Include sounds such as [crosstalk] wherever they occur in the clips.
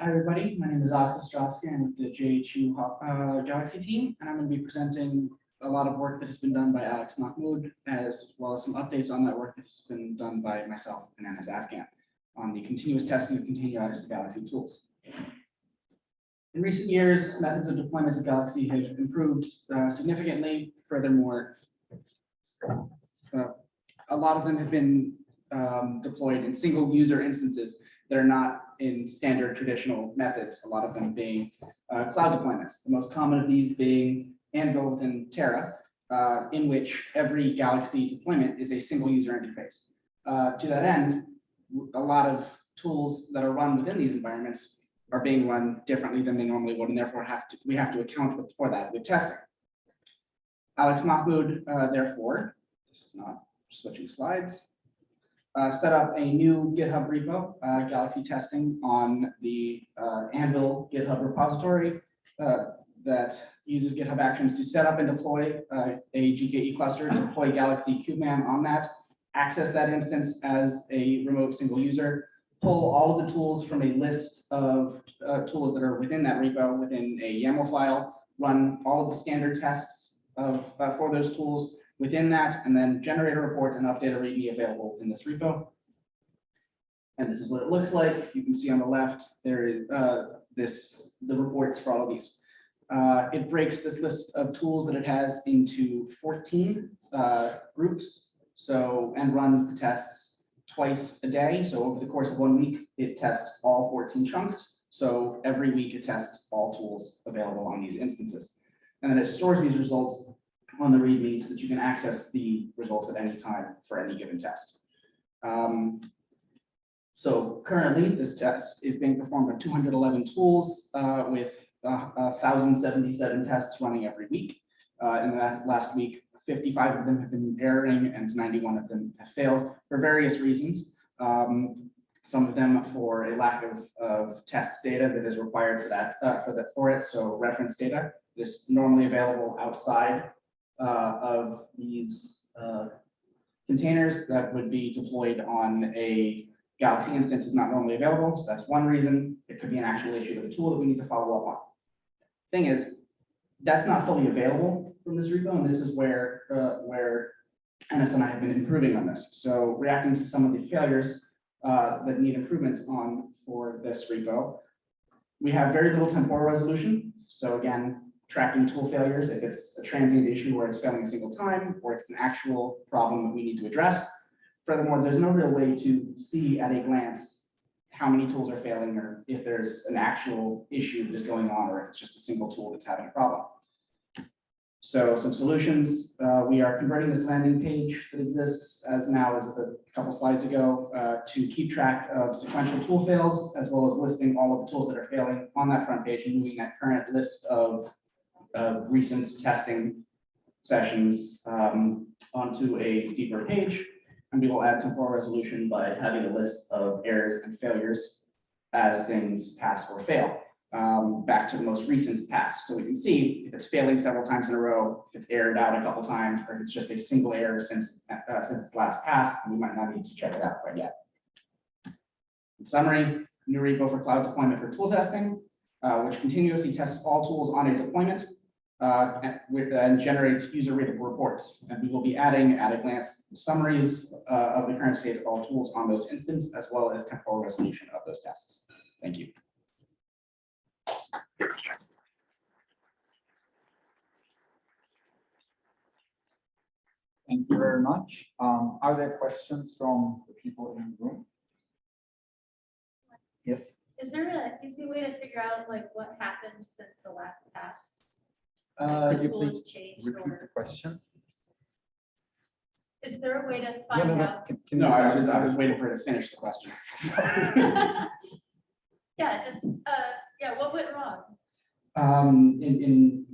Hi, everybody. My name is Alex Ostrovsky. I'm with the JHU uh, Galaxy team, and I'm going to be presenting a lot of work that has been done by Alex Mahmoud, as well as some updates on that work that has been done by myself and Enis Afgan on the continuous testing of containerized Galaxy tools. In recent years, methods of deployment of Galaxy have improved uh, significantly. Furthermore, uh, a lot of them have been um, deployed in single user instances that are not in standard traditional methods, a lot of them being uh, cloud deployments. The most common of these being AnVIL within Terra, uh, in which every Galaxy deployment is a single user interface. Uh, to that end, a lot of tools that are run within these environments are being run differently than they normally would, and therefore have to, we have to account for that with testing. Alex Mahmoud, uh, therefore, this is not switching slides, uh, set up a new GitHub repo, uh, Galaxy testing on the uh, AnVIL GitHub repository uh, that uses GitHub Actions to set up and deploy uh, a GKE cluster, deploy Galaxy Kubeman on that, access that instance as a remote single user, pull all of the tools from a list of tools that are within that repo within a YAML file, run all of the standard tests of for those tools, within that, and then generate a report and update a README available in this repo. And this is what it looks like. You can see on the left, there is uh, this, the reports for all of these. Uh, it breaks this list of tools that it has into 14 uh, groups. So, and runs the tests twice a day. So over the course of one week, it tests all 14 chunks. So every week it tests all tools available on these instances. And then it stores these results on the README so that you can access the results at any time for any given test. Um, so currently, this test is being performed on 211 tools uh, with uh, 1,077 tests running every week. Uh, in the last, last week, 55 of them have been erroring and 91 of them have failed for various reasons. Um, some of them for a lack of, of test data that is required for that, uh, for that for it. So reference data is normally available outside uh, of these uh, containers that would be deployed on a Galaxy instance is not normally available. So that's one reason. It could be an actual issue with the tool that we need to follow up on. Thing is, that's not fully available from this repo, and this is where uh, where Enis and I have been improving on this. So reacting to some of the failures uh, that need improvement on for this repo, we have very little temporal resolution. So again, tracking tool failures, if it's a transient issue where it's failing a single time, or if it's an actual problem that we need to address. Furthermore, there's no real way to see at a glance how many tools are failing or if there's an actual issue that is going on or if it's just a single tool that's having a problem. So some solutions, uh, we are converting this landing page that exists as now as the couple slides ago uh, to keep track of sequential tool fails as well as listing all of the tools that are failing on that front page and moving that current list of uh, recent testing sessions um, onto a deeper page. And we will add temporal resolution by having a list of errors and failures as things pass or fail. Um, back to the most recent pass. So we can see if it's failing several times in a row, if it's errored out a couple times, or if it's just a single error since, uh, since its last pass, we might not need to check it out quite yet. In summary, new repo for cloud deployment for tool testing, uh, which continuously tests all tools on a deployment uh, and, with, and generates user readable reports. And we will be adding at a glance summaries uh, of the current state of all tools on those instances, as well as temporal resolution of those tasks. Thank you. Thank you very much. Um, are there questions from the people in the room? Yes, Is there a easy way to figure out like what happened since the last pass? Uh, could you tool has please changed repeat the or question? is there a way to Yeah, no, find no, out? can- can No, you I was, I was waiting for her to finish the question. [laughs] [laughs] Yeah, just, uh, yeah, what went wrong? Um, in, in,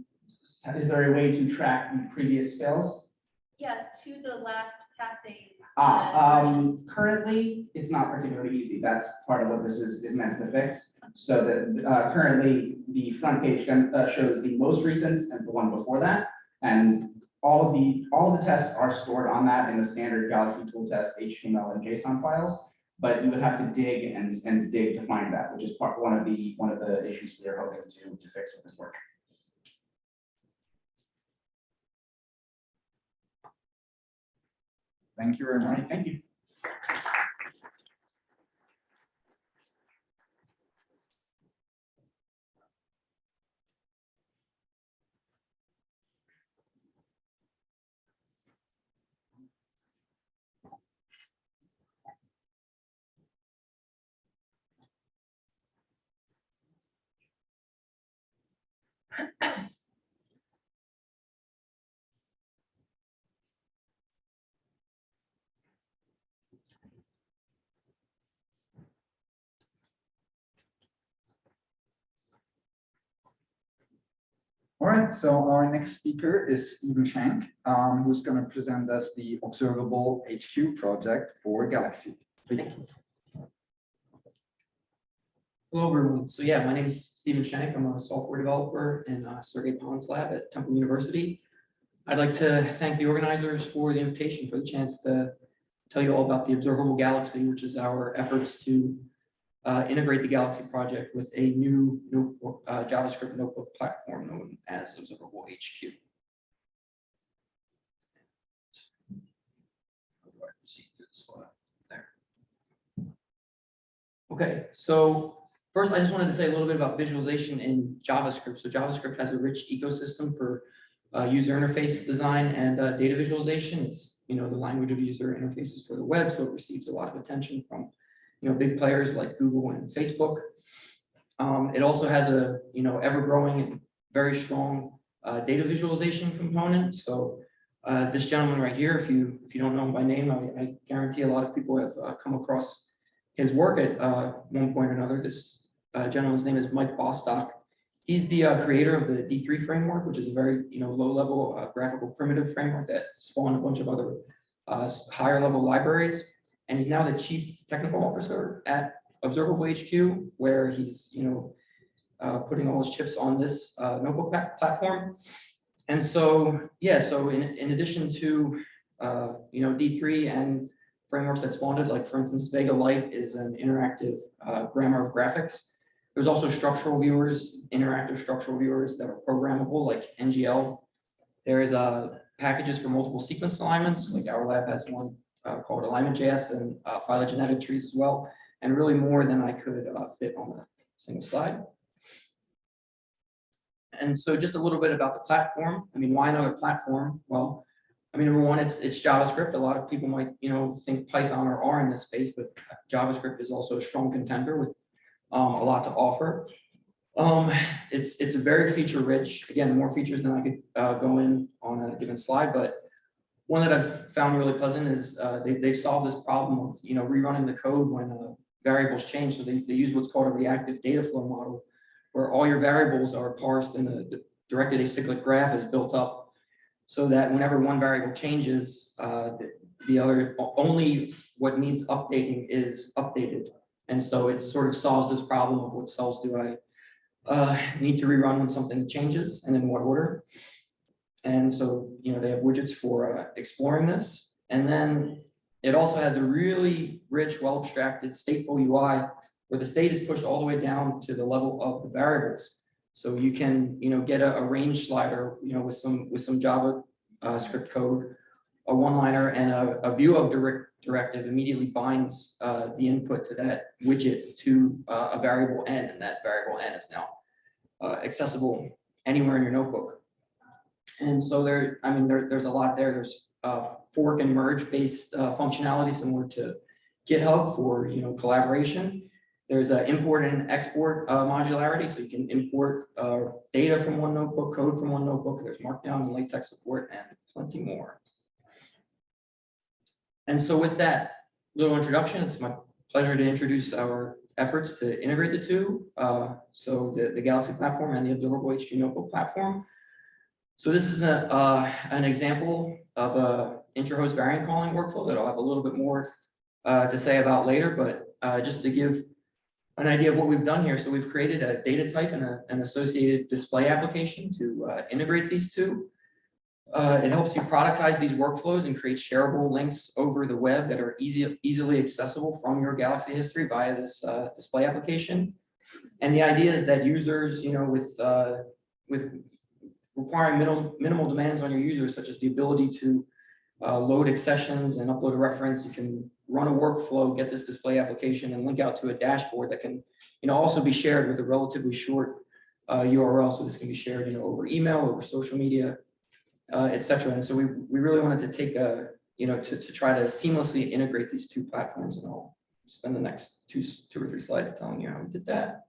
is there a way to track the previous fails? Yeah, to the last passing. Ah, um, currently, it's not particularly easy. That's part of what this is, is meant to fix. So that, uh, currently, the front page uh, shows the most recent and the one before that. And all of the, all of the tests are stored on that in the standard Galaxy tool test HTML and JSON files. but you would have to dig and, and dig to find that, which is part, one of the, one of the issues we are hoping to, to fix with this work. Thank you very much. right, thank you. [coughs] All right, so our next speaker is Stephen Shank, um, who's going to present us the Observable HQ project for Galaxy. Please. Hello, everyone. So yeah, my name is Stephen Shank. I'm a software developer in uh, Sergei Pond's lab at Temple University. I'd like to thank the organizers for the invitation, for the chance to tell you all about the Observable Galaxy, which is our efforts to uh, integrate the Galaxy project with a new notebook, uh, JavaScript notebook platform known as Observable HQ. Okay, so First, I just wanted to say a little bit about visualization in JavaScript. So JavaScript has a rich ecosystem for uh, user interface design and uh, data visualization. It's, you know, the language of user interfaces for the web, so it receives a lot of attention from, you know, big players like Google and Facebook. Um, it also has a, you know, ever-growing and very strong uh, data visualization component. So uh, this gentleman right here, if you if you don't know him by name, I, I guarantee a lot of people have uh, come across his work at uh, one point or another. This uh, gentleman's name is Mike Bostock. He's the uh, creator of the D3 framework, which is a very, you know, low-level graphical primitive framework that spawned a bunch of other higher-level libraries. And he's now the chief technical officer at Observable HQ, where he's, you know, uh, putting all his chips on this uh, notebook platform. And so, yeah, so in, in addition to, uh, you know, D3 and frameworks that spawned it, like for instance, Vega Lite is an interactive uh, grammar of graphics. There's also structural viewers, interactive structural viewers that are programmable like NGL. There is uh, packages for multiple sequence alignments, like our lab has one uh, called alignment.js and uh, phylogenetic trees as well, and really more than I could uh, fit on a single slide. And so just a little bit about the platform. I mean, why another platform? Well, I mean, number one, it's it's JavaScript. A lot of people might, you know, think Python or R in this space, but JavaScript is also a strong contender with um, a lot to offer. Um, it's it's a very feature rich. Again, more features than I could uh, go in on a given slide, but one that I've found really pleasant is uh, they, they've solved this problem of you know rerunning the code when uh, variables change. So they, they use what's called a reactive data flow model, where all your variables are parsed and the directed acyclic graph is built up so that whenever one variable changes, uh, the, the other only what needs updating is updated. And so it sort of solves this problem of what cells do I uh, need to rerun when something changes and in what order. And so, you know, they have widgets for uh, exploring this. And then it also has a really rich, well abstracted stateful UI where the state is pushed all the way down to the level of the variables. So you can, you know, get a, a range slider, you know, with some with some Java uh, script code, a one-liner and a, a view of direct directive immediately binds uh, the input to that widget to uh, a variable n, and that variable n is now uh, accessible anywhere in your notebook. And so there, I mean, there, there's a lot there. There's uh, fork and merge based uh, functionality similar to GitHub for you know collaboration. There's a import and export uh, modularity, so you can import uh, data from one notebook, code from one notebook. There's Markdown and LaTeX support, and plenty more. And so with that little introduction, it's my pleasure to introduce our efforts to integrate the two. Uh, so the, the Galaxy platform and the Observable HQ Notebook platform. So this is a, uh, an example of a intra-host variant calling workflow that I'll have a little bit more uh, to say about later, but uh, just to give an idea of what we've done here. So we've created a data type and a, an associated display application to uh, integrate these two. Uh, it helps you productize these workflows and create shareable links over the web that are easy, easily accessible from your Galaxy history via this, uh, display application. And the idea is that users, you know, with, with requiring minimal, minimal demands on your users, such as the ability to uh, load accessions and upload a reference, you can run a workflow, get this display application and link out to a dashboard that can, you know, also be shared with a relatively short uh, URL. So this can be shared, you know, over email, over social media, uh, et cetera. And so we, we really wanted to take a, you know, to, to try to seamlessly integrate these two platforms and I'll spend the next two, two or three slides telling you how we did that.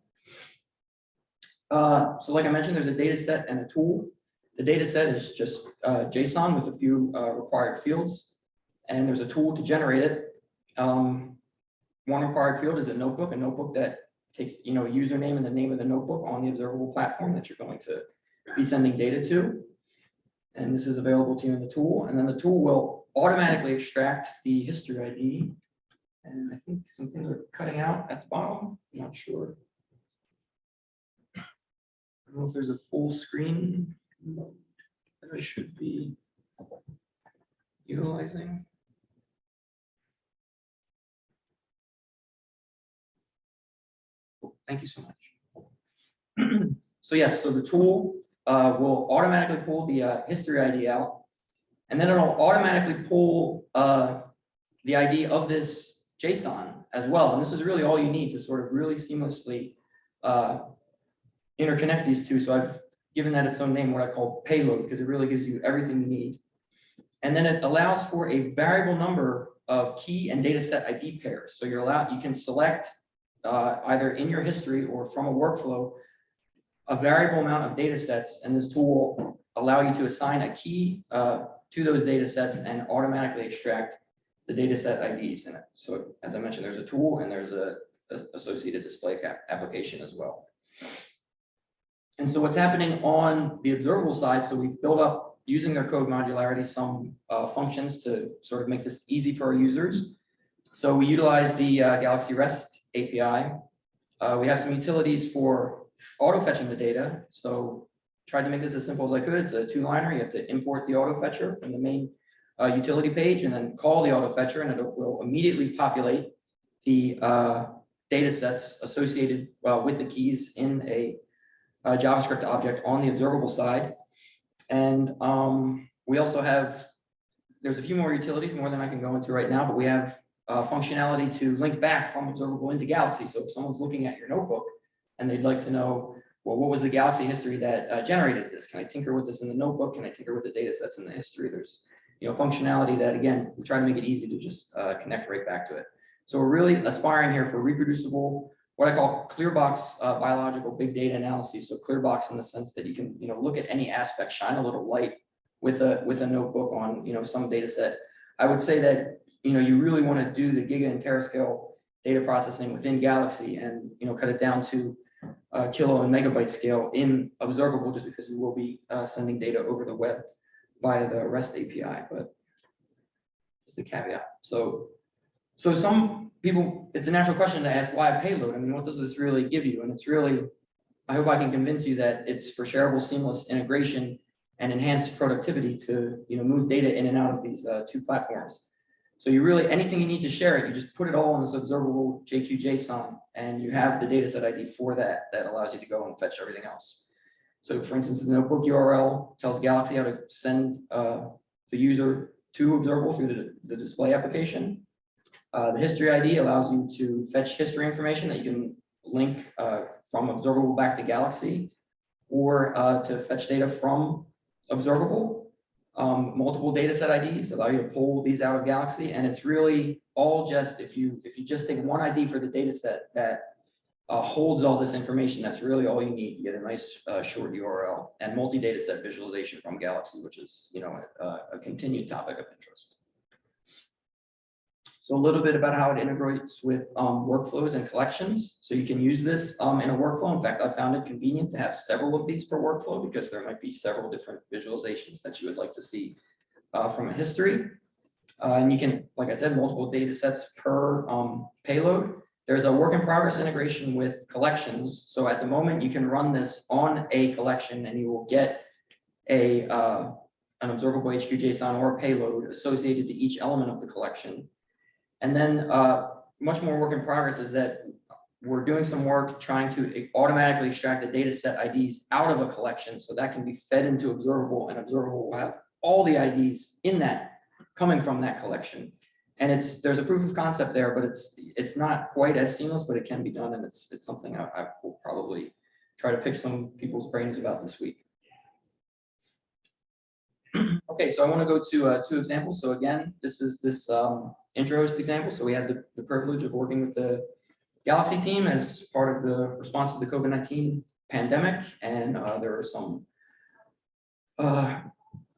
Uh, so like I mentioned, there's a data set and a tool. The data set is just uh, JSON with a few uh, required fields. And there's a tool to generate it. Um, One required field is a notebook, a notebook that takes, you know, a username and the name of the notebook on the observable platform that you're going to be sending data to. And this is available to you in the tool. And then the tool will automatically extract the history ID. And I think some things are cutting out at the bottom. I'm not sure. I don't know if there's a full screen that I should be utilizing. Thank you so much. So yes, so the tool uh, will automatically pull the uh, history ID out. And then it'll automatically pull uh, the ID of this JSON as well. And this is really all you need to sort of really seamlessly uh, interconnect these two. So I've given that its own name, what I call payload, because it really gives you everything you need. And then it allows for a variable number of key and data set ID pairs. So you're allowed, you can select uh, either in your history or from a workflow, a variable amount of data sets, and this tool will allow you to assign a key uh, to those data sets and automatically extract the data set IDs in it. So as I mentioned, there's a tool and there's a a associated display application as well. And so what's happening on the observable side, so we've built up using their code modularity, some uh, functions to sort of make this easy for our users. So we utilize the uh, Galaxy REST API. Uh, We have some utilities for auto fetching the data. So tried to make this as simple as I could. It's a two liner. You have to import the auto fetcher from the main uh, utility page and then call the auto fetcher and it will immediately populate the uh, data sets associated uh, with the keys in a uh, JavaScript object on the observable side. And um, we also have, there's a few more utilities, more than I can go into right now, but we have uh, functionality to link back from observable into Galaxy. So if someone's looking at your notebook and they'd like to know, well, what was the Galaxy history that uh, generated this? Can I tinker with this in the notebook? Can I tinker with the data sets in the history? There's, you know, functionality that, again, we try to make it easy to just uh, connect right back to it. So we're really aspiring here for reproducible, what I call clear box uh, biological big data analysis. So clear box in the sense that you can, you know, look at any aspect, shine a little light with a, with a notebook on, you know, some data set. I would say that, you know, you really want to do the giga and terascale data processing within Galaxy and, you know, cut it down to uh, kilo and megabyte scale in observable, just because you will be uh, sending data over the web via the REST API, but just a caveat. So, so some people, it's a natural question to ask why a payload? I mean, what does this really give you? And it's really, I hope I can convince you that it's for shareable seamless integration and enhanced productivity to, you know, move data in and out of these uh, two platforms. So you really, anything you need to share it, you just put it all in this observable JSON and you have the dataset ID for that, that allows you to go and fetch everything else. So for instance, the notebook URL tells Galaxy how to send uh, the user to observable through the, the display application. Uh, the history ID allows you to fetch history information that you can link uh, from observable back to Galaxy or uh, to fetch data from observable. Um, multiple data set IDs allow you to pull these out of Galaxy and it's really all just if you if you just take one ID for the data set that uh, holds all this information, that's really all you need. You get a nice uh, short URL and multi-data set visualization from Galaxy, which is, you know, a, a continued topic of interest. So a little bit about how it integrates with um, workflows and collections. So you can use this um, in a workflow. In fact, I found it convenient to have several of these per workflow because there might be several different visualizations that you would like to see uh, from a history. Uh, and you can, like I said, multiple data sets per um, payload. There's a work in progress integration with collections. So at the moment, you can run this on a collection and you will get a, uh, an observable HQ JSON or payload associated to each element of the collection. And then uh, much more work in progress is that we're doing some work trying to automatically extract the data set IDs out of a collection. So that can be fed into observable and observable will have all the IDs in that coming from that collection. And it's, there's a proof of concept there, but it's, it's not quite as seamless, but it can be done. And it's, it's something I, I will probably try to pick some people's brains about this week. Okay, so I want to go to uh, two examples. So again, this is this um, intra-host example. So we had the, the privilege of working with the Galaxy team as part of the response to the COVID-19 pandemic. And uh, there are some uh,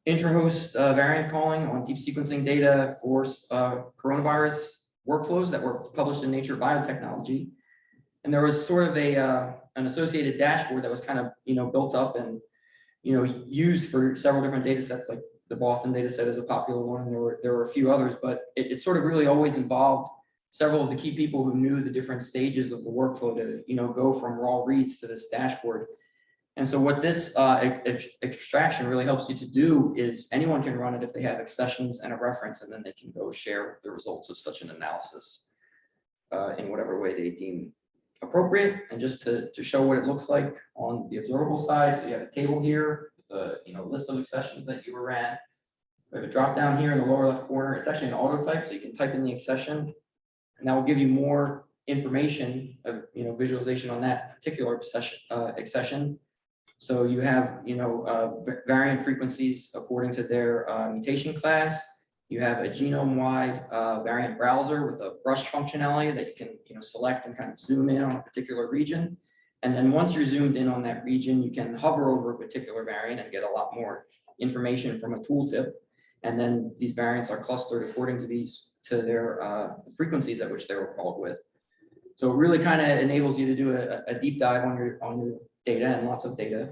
uh, variant calling on deep sequencing data for uh, coronavirus workflows that were published in Nature Biotechnology. And there was sort of a uh, an associated dashboard that was kind of you know built up and you know used for several different data sets like the Boston data set is a popular one. and There were there were a few others, but it, it sort of really always involved several of the key people who knew the different stages of the workflow to you know go from raw reads to this dashboard. And so what this uh, ex- ex- extraction really helps you to do is anyone can run it if they have accessions and a reference, and then they can go share the results of such an analysis uh, in whatever way they deem appropriate. And just to, to show what it looks like on the observable side, so you have a table here, a you know list of accessions that you ran. We have a drop down here in the lower left corner. It's actually an auto type, so you can type in the accession, and that will give you more information of you know visualization on that particular accession. Uh, accession. So you have, you know, uh, variant frequencies according to their uh, mutation class. You have a genome-wide uh, variant browser with a brush functionality that you can, you know, select and kind of zoom in on a particular region. And then once you're zoomed in on that region, you can hover over a particular variant and get a lot more information from a tooltip. And then these variants are clustered according to these, to their uh, frequencies at which they were called with. So it really kind of enables you to do a, a deep dive on your, on your data and lots of data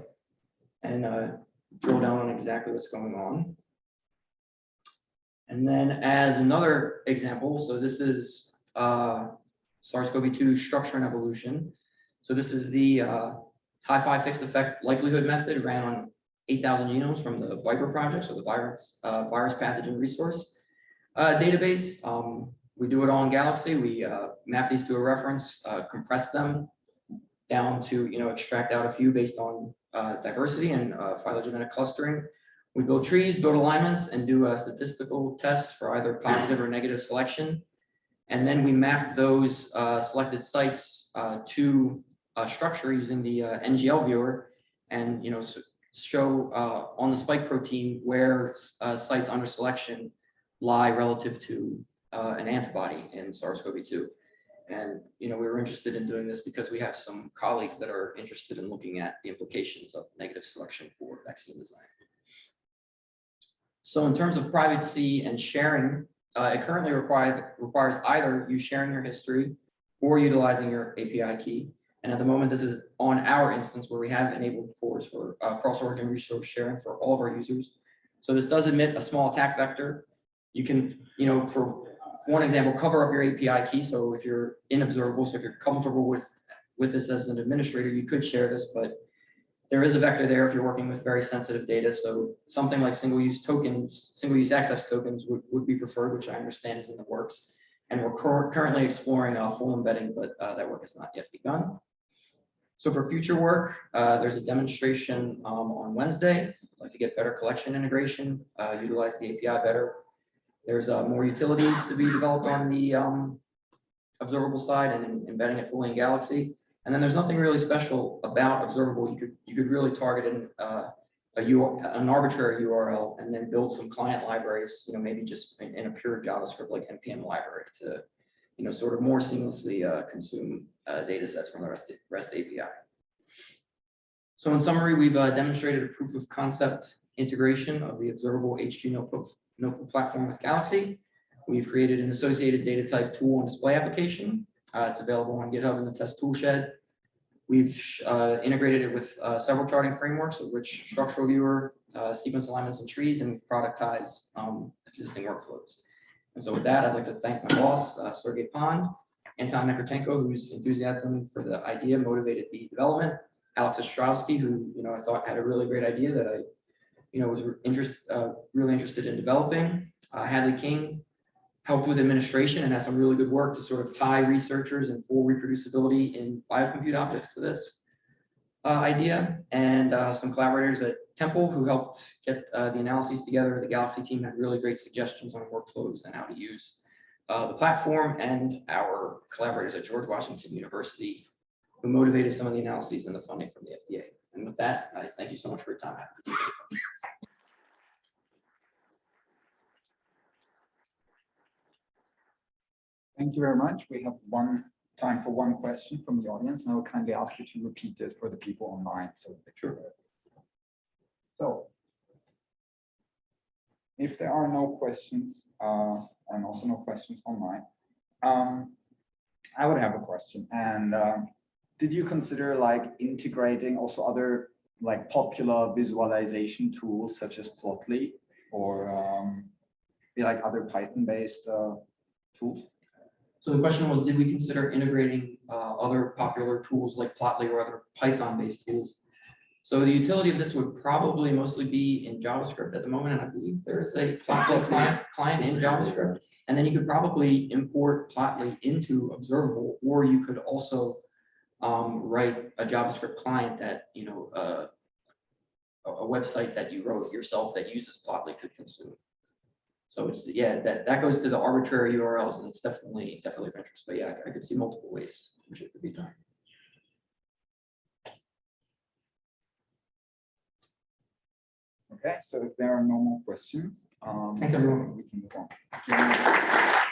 and uh, drill down on exactly what's going on. And then as another example, so this is uh, SARS-CoV-2 structure and evolution. So this is the uh, HyPhy fixed effect likelihood method ran on 8,000 genomes from the ViPR project, so the virus, uh, virus pathogen resource uh, database. Um, we do it all in Galaxy. We uh, map these to a reference, uh, compress them down to, you know, extract out a few based on uh, diversity and uh, phylogenetic clustering. We build trees, build alignments, and do statistical tests for either positive or negative selection. And then we map those uh, selected sites uh, to a structure using the uh, NGL viewer and, you know, show uh, on the spike protein where uh, sites under selection lie relative to uh, an antibody in SARS-CoV-2. And, you know, we were interested in doing this because we have some colleagues that are interested in looking at the implications of negative selection for vaccine design. So in terms of privacy and sharing, uh, it currently requires, requires either you sharing your history or utilizing your API key. And at the moment, this is on our instance where we have enabled CORS for uh, cross-origin resource sharing for all of our users. So this does admit a small attack vector. You can, you know, for one example, cover up your API key. So if you're in observable, so if you're comfortable with, with this as an administrator, you could share this, but there is a vector there if you're working with very sensitive data. So something like single-use tokens, single-use access tokens would, would be preferred, which I understand is in the works. And we're cur- currently exploring a full embedding, but uh, that work has not yet begun. So for future work, uh, there's a demonstration um, on Wednesday. Like to get better collection integration, uh, utilize the API better. There's uh, more utilities to be developed on the um, observable side and in- embedding it fully in Galaxy. And then there's nothing really special about observable. You could, you could really target an, uh, a U, an arbitrary URL and then build some client libraries, you know, maybe just in, in a pure JavaScript like NPM library to, you know, sort of more seamlessly uh, consume uh, data sets from the REST, REST API. So in summary, we've uh, demonstrated a proof of concept integration of the observable HQ notebook, notebook platform with Galaxy. We've created an associated data type tool and display application. Uh, it's available on GitHub in the test toolshed. We've uh, integrated it with uh, several charting frameworks, which structural viewer, uh, sequence alignments and trees, and we've productized um, existing workflows. And so with that, I'd like to thank my boss, uh, Sergei Pond, Anton Nekrutenko, whose enthusiasm for the idea motivated the development, Alex Ostrovsky, who, you know, I thought had a really great idea that I, you know, was interest, uh, really interested in developing. Hadley King helped with administration and has some really good work to sort of tie researchers and full reproducibility in biocompute objects to this uh, idea. And uh, some collaborators at Temple who helped get uh, the analyses together. The Galaxy team had really great suggestions on workflows and how to use uh, the platform and our collaborators at George Washington University who motivated some of the analyses and the funding from the FDA. And with that, I thank you so much for your time. Happy to take any questions. Thank you very much. We have one time for one question from the audience, and I will kindly ask you to repeat it for the people online. So sure. So if there are no questions, uh, and also no questions online, um, I would have a question. And uh, did you consider like integrating also other like popular visualization tools such as Plotly or um, like other Python-based uh, tools? So the question was, did we consider integrating uh, other popular tools like Plotly or other Python-based tools? So the utility of this would probably mostly be in JavaScript at the moment, and I believe there is a Plotly client, client in JavaScript. And then you could probably import Plotly into Observable, or you could also um, write a JavaScript client that, you know, uh, a, a website that you wrote yourself that uses Plotly could consume. So it's, yeah, that, that goes to the arbitrary URLs and it's definitely, definitely of interest, but yeah, I could see multiple ways which it could be done. Okay, so if there are no more questions. um, Thanks, everyone. We can move on.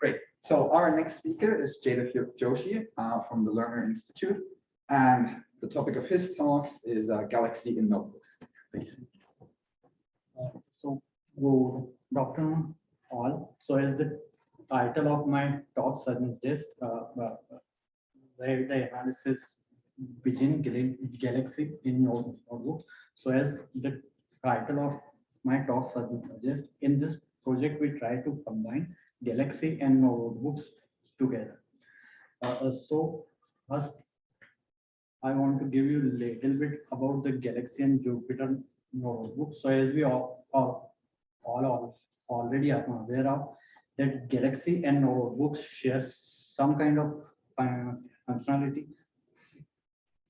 Great. So our next speaker is Jada Joshi uh, from the Lerner Institute. And the topic of his talks is uh, Galaxy in notebooks. Please. Uh, So, good afternoon all. So as the title of my talk suggests, uh, uh, where the analysis Gal- Galaxy in Note- notebook. So as the title of my talk suggests, in this project, we try to combine Galaxy and notebooks together. Uh, uh, So first, I want to give you a little bit about the Galaxy and Jupyter notebook. So as we all, all, all already are aware of, that Galaxy and notebooks share some kind of functionality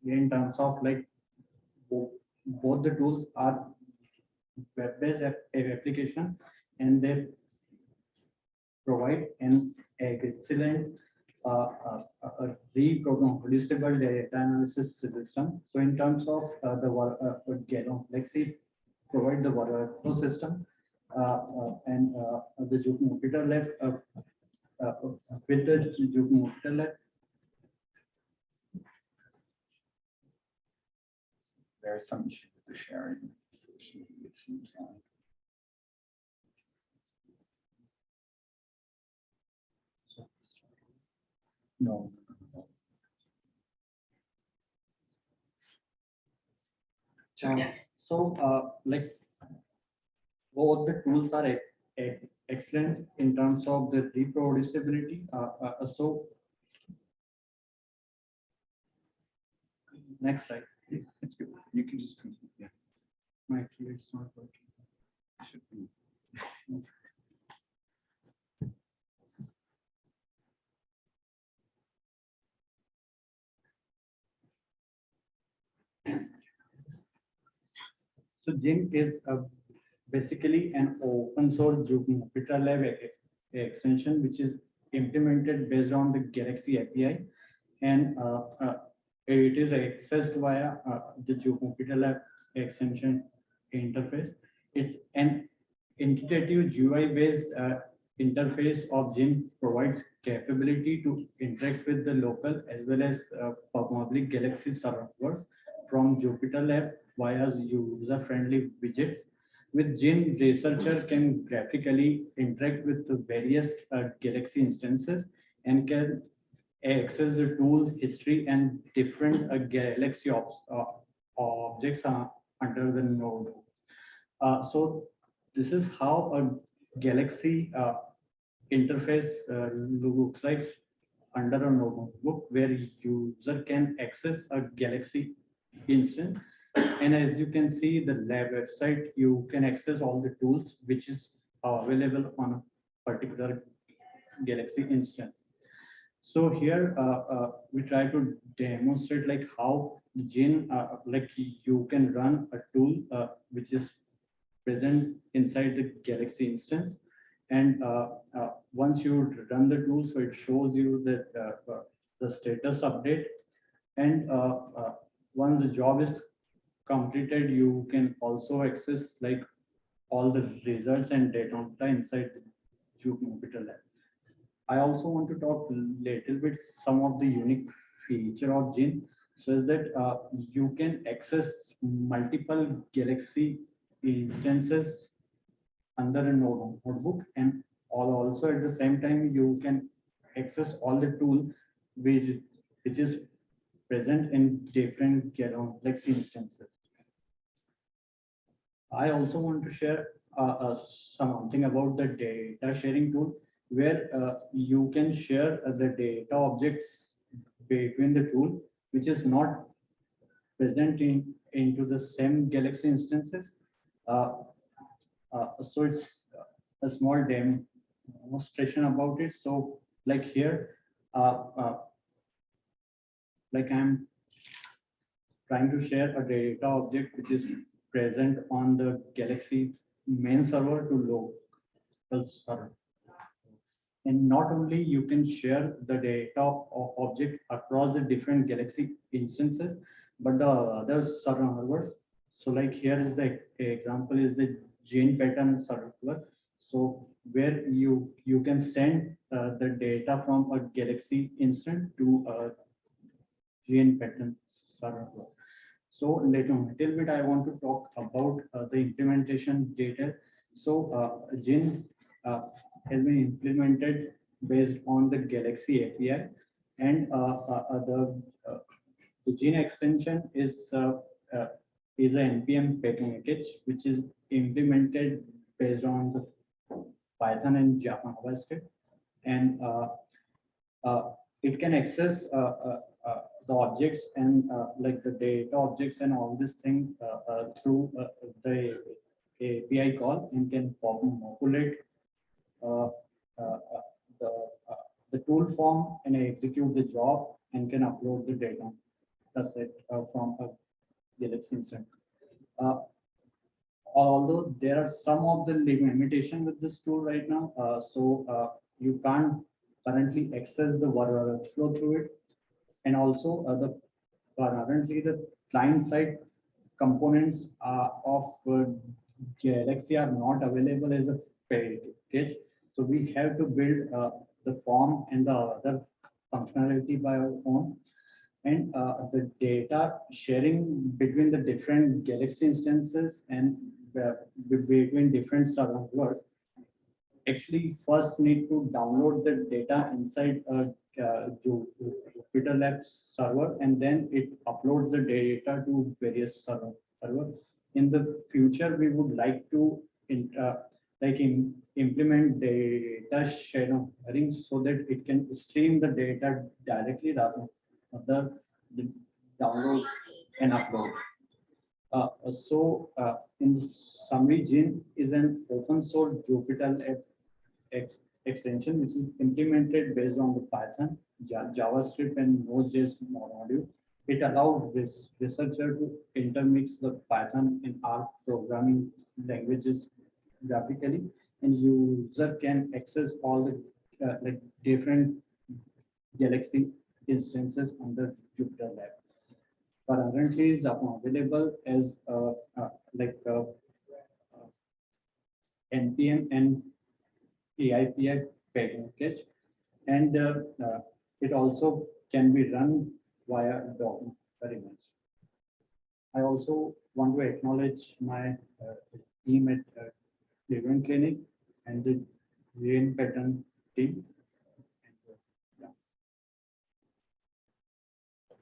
in terms of like bo- both the tools are web-based application and they provide an excellent uh, uh, uh, reproducible data analysis system. So in terms of uh, the uh, uh, Galaxy provide the workflow system uh, and the Jupyter Lab with the Jupyter Lab There is some issue with the sharing. It seems like. No. So, uh, like, both the tools are e- e- excellent in terms of the reproducibility. Uh, uh, uh, so. Next slide. It's good. You can just, continue. yeah, Actually, it's not working. it should be. So Gin is uh, basically an open source Jupyter Lab extension, which is implemented based on the Galaxy API. And uh, uh, it is accessed via uh, the Jupyter Lab extension interface. It's an intuitive GUI based interface of Gin provides capability to interact with the local as well as uh, public Galaxy servers from Jupyter Lab via user-friendly widgets. With Gin, researcher can graphically interact with the various uh, Galaxy instances and can access the tool history and different uh, Galaxy uh, objects uh, under the node. Uh, so this is how a Galaxy uh, interface looks like under a notebook where user can access a Galaxy instance. And as you can see, the lab website, you can access all the tools which is available on a particular Galaxy instance. So here uh, uh, we try to demonstrate like how Gin, uh, like you can run a tool uh, which is present inside the Galaxy instance. And uh, uh, once you run the tool, so it shows you that uh, uh, the status update. And uh, uh, once the job is completed, you can also access like all the results and data inside the Jupyter Lab. I also want to talk little bit some of the unique feature of Gin. So is that uh, you can access multiple Galaxy instances under a notebook and all also at the same time you can access all the tool which which is present in different Galaxy instances. I also want to share uh, uh, something about the data sharing tool where uh, you can share uh, the data objects between the tool, which is not present in into the same Galaxy instances. Uh, uh, so it's a small demonstration about it. So like here, like I'm trying to share a data object which is present on the Galaxy main server to local server. And not only you can share the data object across the different Galaxy instances, but the other servers. So like here is the example is the GenePattern server. So where you you can send uh, the data from a Galaxy instance to a GenePattern server. So later on, a little bit, I want to talk about uh, the implementation data. So uh, Gin uh, has been implemented based on the Galaxy API. And uh, uh, uh, the, the Gin extension is, is an NPM package, which is implemented based on the Python and Java JavaScript. And it can access the objects and uh, like the data objects and all this thing uh, uh, through uh, the API call and can populate the, the tool form and execute the job and can upload the data. That's it from a Galaxy instance. Although there are some of the limitation with this tool right now, uh, so uh, you can't currently access the workflow through it. And also uh, the currently the client side components uh, of uh, Galaxy are not available as a package. So we have to build uh, the form and the other functionality by our own. And uh, the data sharing between the different Galaxy instances and uh, between different servers actually first need to download the data inside a uh, Jupyter Labs server and then it uploads the data to various server servers. In the future, we would like to in, uh, like in, implement data sharing so that it can stream the data directly rather than the download and upload. Uh, so uh, in summary, Gin is an open source Jupyter Lab ex- extension which is implemented based on the Python, Ja- JavaScript, and Node.js module. It allows this researcher to intermix the Python and R programming languages graphically, and user can access all the uh, like different Galaxy instances under Jupyter Lab. Currently is available as uh, uh, like NPM and PyPI package. And uh, uh, it also can be run via DOM very much. I also want to acknowledge my uh, team at Cleveland Clinic and the GenePattern team. And, yeah.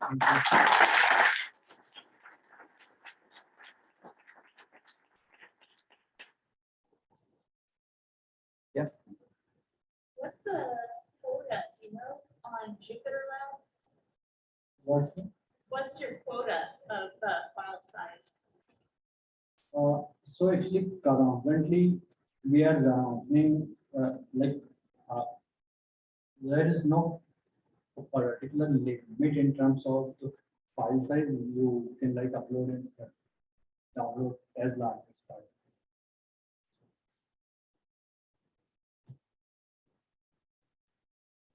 Thank you. Yes, What's the quota, do you know, on Jupyter Lab? What's What's your quota of uh, file size? Uh, so actually currently we are running uh, like uh, there is no particular limit in terms of the file size you can like upload and uh, download as large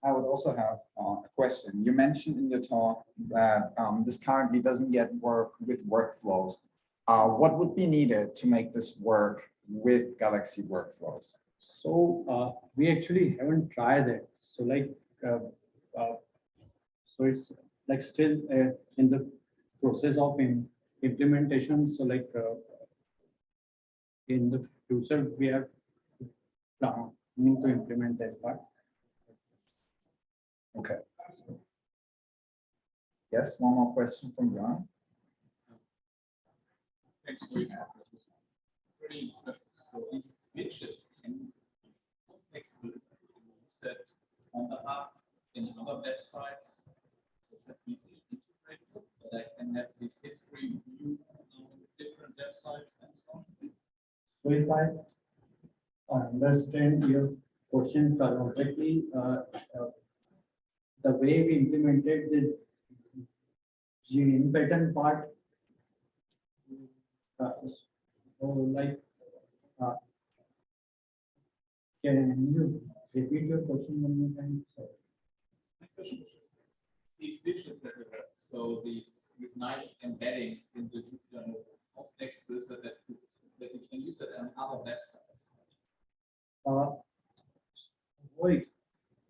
I would also have uh, a question. You mentioned in your talk that um, this currently doesn't yet work with workflows. Uh, What would be needed to make this work with Galaxy workflows? So uh, we actually haven't tried it. So like, uh, uh, so it's like still uh, in the process of im- implementation. So like in the future, we have planning to implement that part. Okay. Yes, one more question from John. Thanks for your Pretty impressive. So these widgets can be flexible. You use that on the app in other websites. So it's that easily integrated, that I can have this history view on different websites and so on. So if I understand your question correctly, uh, uh, the way we implemented the GenePattern part. uh, So like, uh, can you repeat your question one more time? Sorry. My question is just these widgets that we have, so these, these nice embeddings in the Jupyter of so that, that you can use it on other websites. Uh, Wait,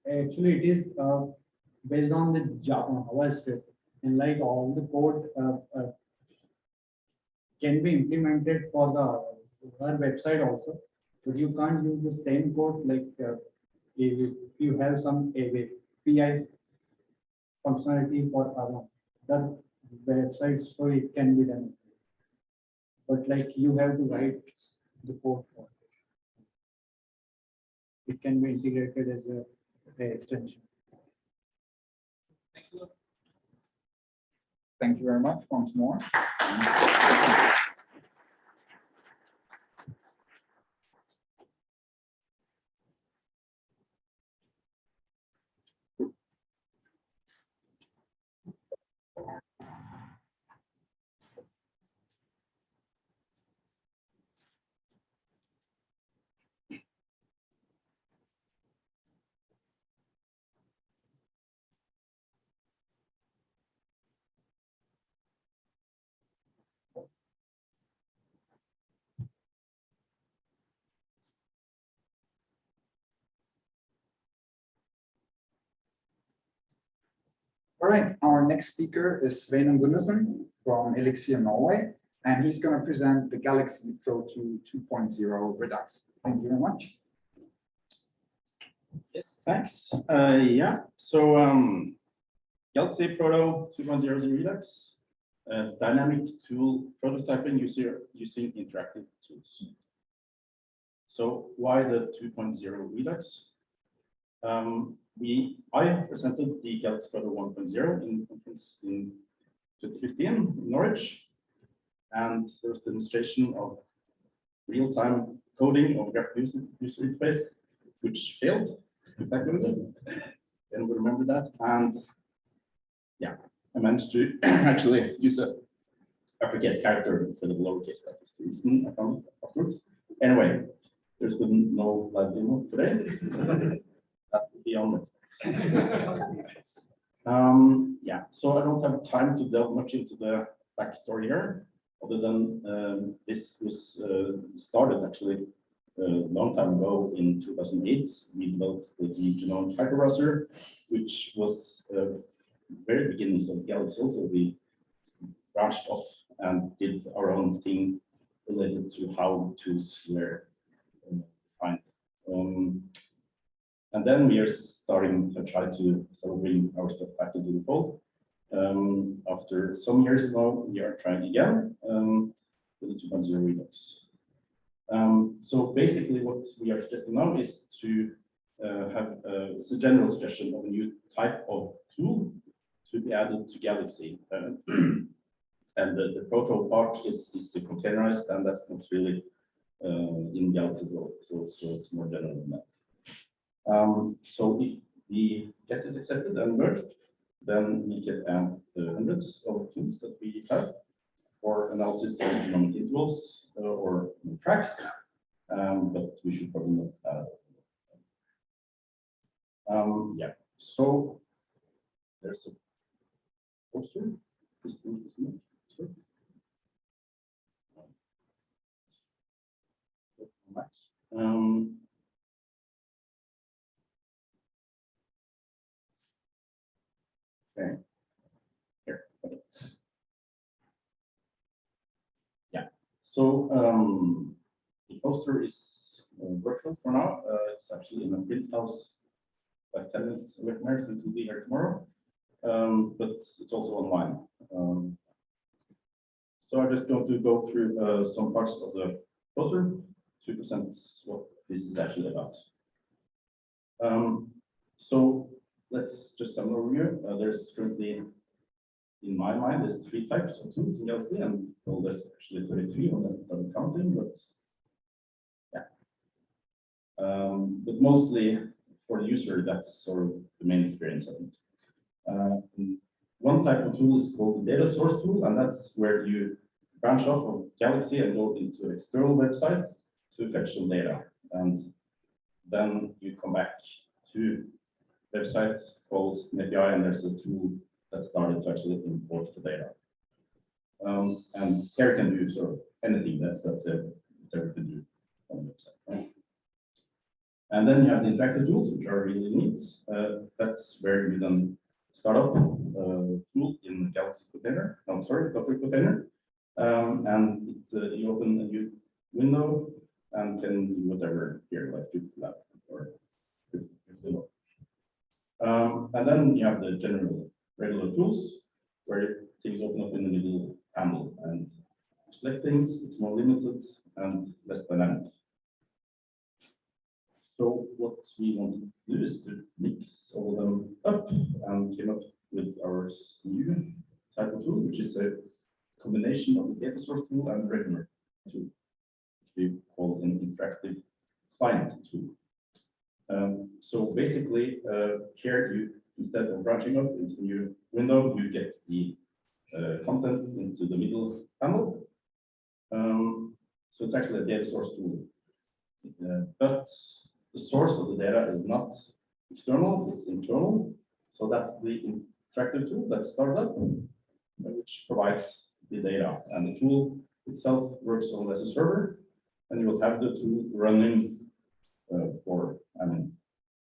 actually it is uh, based on the Java JavaScript and like all the code uh, uh, can be implemented for the our website also, but you can't use the same code like uh, if you have some API functionality for our the website, so it can be done. But like you have to write the code for it it can be integrated as a, a extension. Thank you very much once more. All right, our next speaker is Sveinung Gunnarsson from Elixir Norway, and he's going to present the Galaxy Proto 2.0 Redux. Thank you very much. Yes, thanks. Uh, yeah, so um, Galaxy Proto 2.0 is in Redux, dynamic tool prototyping user using interactive tools. So why the 2.0 Redux? Um, we, I presented the Galaxy Proto 1.0 in conference in 2015 in Norwich, and there was demonstration of real-time coding of graphical user, user interface, which failed spectacularly. [laughs] And we remember that. And yeah, I managed to [clears throat] actually use a uppercase character instead of lowercase. That was the reason I found afterwards. Anyway, there's been no live demo today. [laughs] [laughs] Um, yeah, so I don't have time to delve much into the backstory here, other than um, this was uh, started actually a long time ago in two thousand eight, we developed the genome HyperBrowser, which was uh, very beginnings of Galaxy also. We branched off and did our own thing related to how tools were uh, defined. Um, and then we are starting to try to sort of bring our stuff back into the fold. Um, after some years now, we are trying again um, with the 2.0 Redux. Um, so basically what we are suggesting now is to uh, have, uh, it's a general suggestion of a new type of tool to be added to Galaxy. Uh, [clears throat] and the, the proto part is, is containerized and that's not really uh, in Galaxy at all. So, so it's more general than that. Um, so if the get is accepted and merged, then we can add the hundreds of tools that we have for analysis of genomic intervals uh, or tracks. Um, but we should probably not add. Um, yeah, so there's a poster. This thing is not-. Um, Okay. Here. Yeah, so um, the poster is uh, virtual for now. Uh, it's actually in a print house like 10 minutes away from here, so it will be here tomorrow. Um, but it's also online. Um, so I'm just going to go through uh, some parts of the poster to present what this is actually about. Um, so let's just have an overview. Uh, there's currently, in my mind, there's three types of tools in Galaxy, and well, there's actually 33 on that I'm counting, but yeah. Um, but mostly for the user, that's sort of the main experience, I think. Uh, one type of tool is called the data source tool, and that's where you branch off of Galaxy and go into external websites to fetch some data. And then you come back to websites called API, and there's a tool that started to actually import the data. Um, and here can do sort of anything that's that's a whatever to do on the website. Right? And then you have the interactive tools, which are really neat. Uh, that's where you then start up a tool in Galaxy container. No, sorry, Docker container. Um, and it's uh, you open a new window and can do whatever here, like Jupyter or Jupyter. Um, and then you have the general regular tools where things open up in the middle panel and select things, it's more limited and less dynamic. So what we wanted to do is to mix all of them up and came up with our new type of tool, which is a combination of the data source tool and regular tool, which we call an interactive client tool. Um, so basically, uh, here you, instead of branching up into new window, you get the uh, contents into the middle panel. Um, so it's actually a data source tool. Uh, but the source of the data is not external, it's internal. So that's the interactive tool that's started up, uh, which provides the data. And the tool itself works on as a server, and you will have the tool running uh, for, I mean,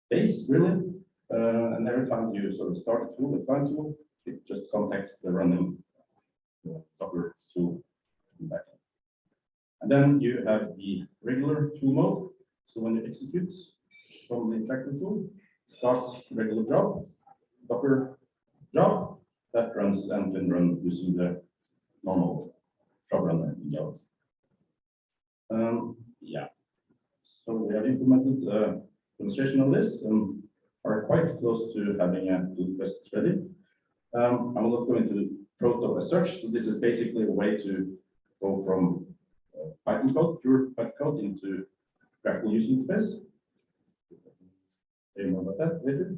base really. Uh, and every time you sort of start a tool, client tool, it just contacts the running uh, tool the backend. And then you have the regular tool mode. So when you execute from the interactive tool, it starts regular job, Docker job, that runs and can run using the normal job runner in. Um, yeah. So we have implemented a demonstration of this and are quite close to having a pull request ready. Um, I will not go into proto as such. So this is basically a way to go from uh, Python code, pure Python code, into graphical user interface. Say more about that later.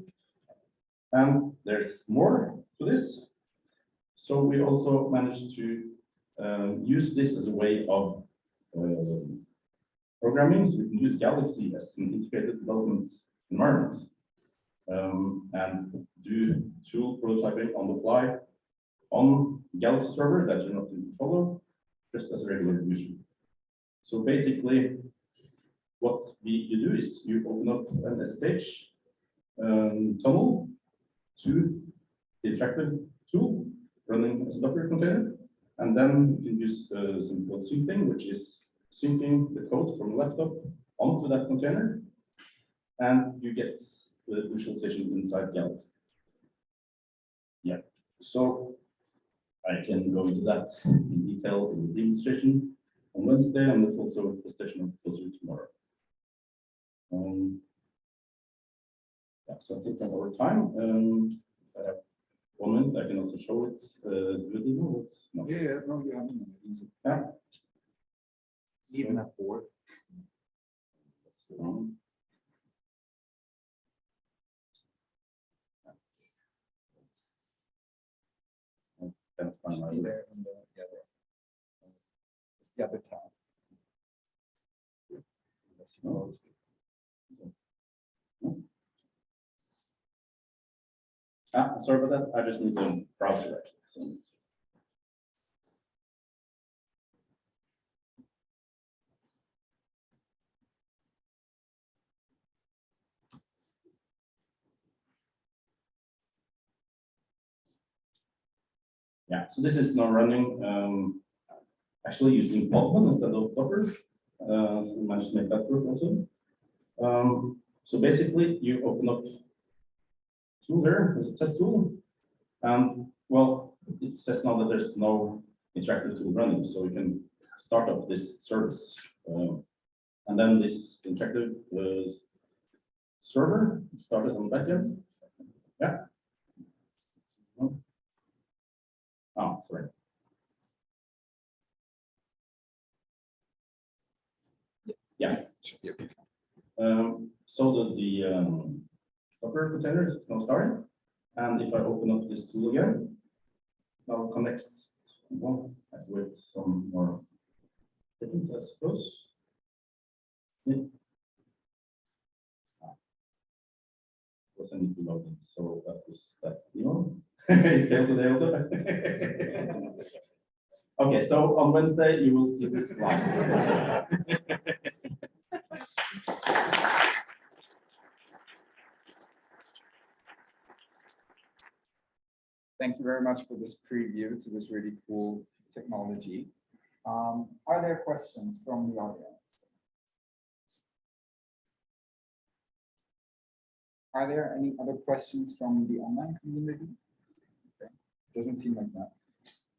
And there's more to this. So we also managed to um, use this as a way of uh, programming, so we can use Galaxy as an integrated development environment um, and do tool prototyping on the fly on Galaxy server that you're not in control of, just as a regular user. So basically, what we, you do is you open up an SSH um, tunnel to the interactive tool running as a Docker container. And then you can use uh, some code which is syncing the code from the laptop onto that container. And you get the visualization inside Galaxy. Yeah, so I can go into that in detail in the demonstration on Wednesday, and it's also a presentation of closer tomorrow. Um, yeah, so I think I'm over time. Um, I have one minute, I can also show it, uh, video, it's not. Yeah, yeah, no, you haven't. Yeah. Even at four. That's the one. I can't my- Should be there in the, yeah, there. It's the other tab. Unless you it. Ah, sorry about that, I just need the browser actually, so. Yeah, so this is now running, um, actually using Podman instead of Docker. Uh, so we managed to make that work also. Um, so basically you open up tool there, a test tool. And well, it says now that there's no interactive tool running, so we can start up this service. Um, and then this interactive uh, server started on backend. Yeah. Oh, sorry. Yeah. Um, so that the um, Docker container is now starting. And if I open up this tool again, now connects. Well, I wait some more seconds, I suppose. Yeah. Ah. Of course, I need to log in, so that was that's the one. Today. Okay, so on Wednesday, you will see this live. Thank you very much for this preview to this really cool technology. Um, are there questions from the audience? Are there any other questions from the online community? Doesn't seem like that.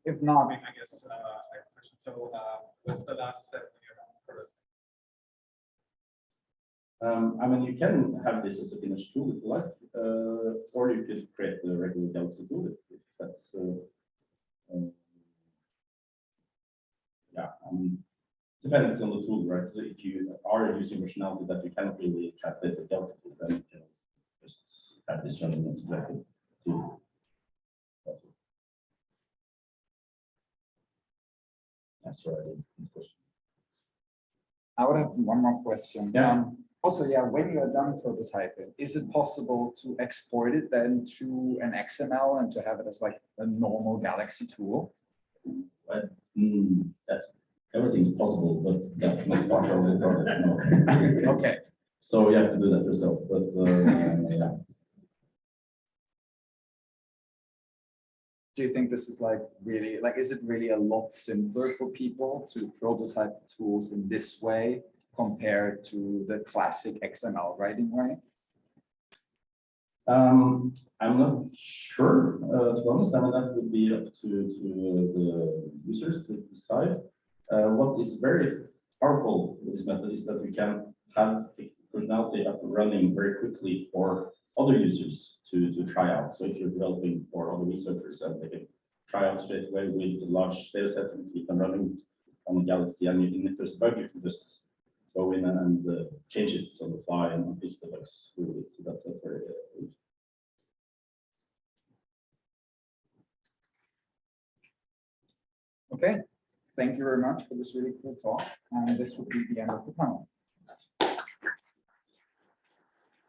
If I not, mean, I guess, uh, I have a question. So, uh, what's the last step? Um, I mean, you can have this as a finished tool if you like, uh, or you could create the regular Galaxy tool if that's. uh, um, Yeah, I mean, depends on the tool, right? So if you are using functionality that you cannot really translate Galaxy, tool, then you can just have this running as a tool. That's right. I would have one more question. Yeah. Um, Also, yeah, when you are done prototyping, is it possible to export it then to an XML and to have it as like a normal Galaxy tool? Hmm, that's, everything's possible, but that's not part of the project, no. [laughs] Okay, So you have to do that yourself, but, uh, yeah. Do you think this is like really, like, is it really a lot simpler for people to prototype the tools in this way compared to the classic XML writing way? Um, I'm not sure, uh, to be honest, I mean, that would be up to, to the users to decide. Uh, what is very powerful with this method is that we can have functionality up running very quickly for other users to, to try out. So if you're developing for other researchers and they can try out straight away with the large data set and keep them running on the Galaxy, and if there's a bug, you can just go in and, uh, change it on the fly and fix the bugs. really. So that's, very, uh, Okay, thank you very much for this really cool talk, and this would be the end of the panel.